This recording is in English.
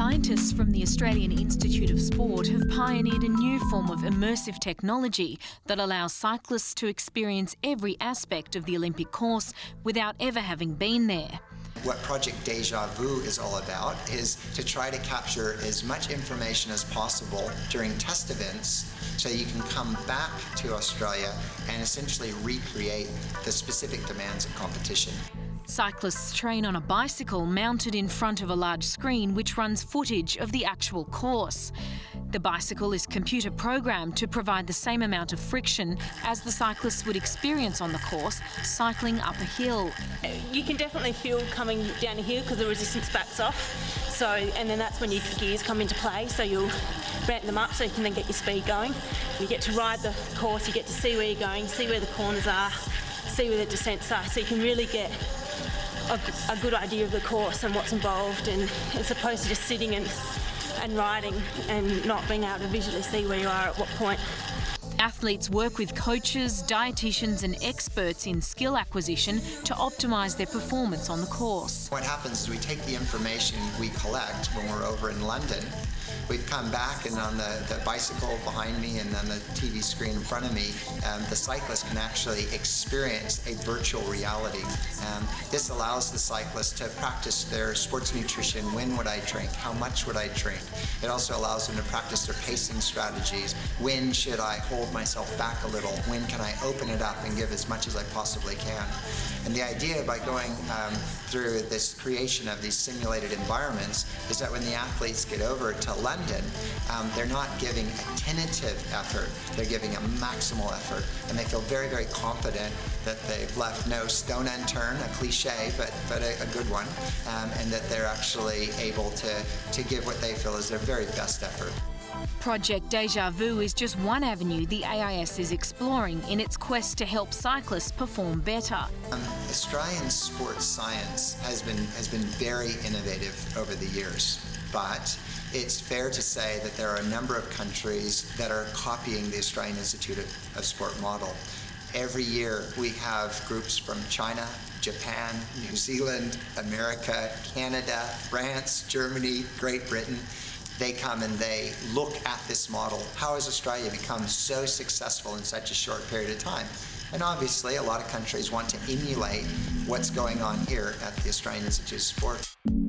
Scientists from the Australian Institute of Sport have pioneered a new form of immersive technology that allows cyclists to experience every aspect of the Olympic course without ever having been there. What Project Deja Vu is all about is to try to capture as much information as possible during test events so you can come back to Australia and essentially recreate the specific demands of competition. Cyclists train on a bicycle mounted in front of a large screen which runs footage of the actual course. The bicycle is computer programmed to provide the same amount of friction as the cyclists would experience on the course cycling up a hill. You can definitely feel coming down a hill because the resistance backs off. So, and then that's when your gears come into play. So you'll ramp them up so you can then get your speed going. You get to ride the course, you get to see where you're going, see where the corners are, see where the descents are. So you can really get a, a, good idea of the course and what's involved and as opposed to just sitting and, and riding and not being able to visually see where you are at what point. Athletes work with coaches, dietitians and experts in skill acquisition to optimise their performance on the course. What happens is we take the information we collect when we're over in London We've come back and on the, the bicycle behind me and on the TV screen in front of me, um, the cyclist can actually experience a virtual reality. Um, this allows the cyclist to practice their sports nutrition. When would I drink? How much would I drink? It also allows them to practice their pacing strategies. When should I hold myself back a little? When can I open it up and give as much as I possibly can? And the idea by going um, through this creation of these simulated environments is that when the athletes get over to London, um, they're not giving a tentative effort, they're giving a maximal effort, and they feel very, very confident that they've left no stone unturned, a cliche, but, but a, a good one, um, and that they're actually able to, to give what they feel is their very best effort. Project Deja Vu is just one avenue the AIS is exploring in its quest to help cyclists perform better. Um, Australian sports science has been, has been very innovative over the years, but it's fair to say that there are a number of countries that are copying the Australian Institute of, of Sport model. Every year we have groups from China, Japan, New Zealand, America, Canada, France, Germany, Great Britain, they come and they look at this model. How has Australia become so successful in such a short period of time? And obviously, a lot of countries want to emulate what's going on here at the Australian Institute of Sport.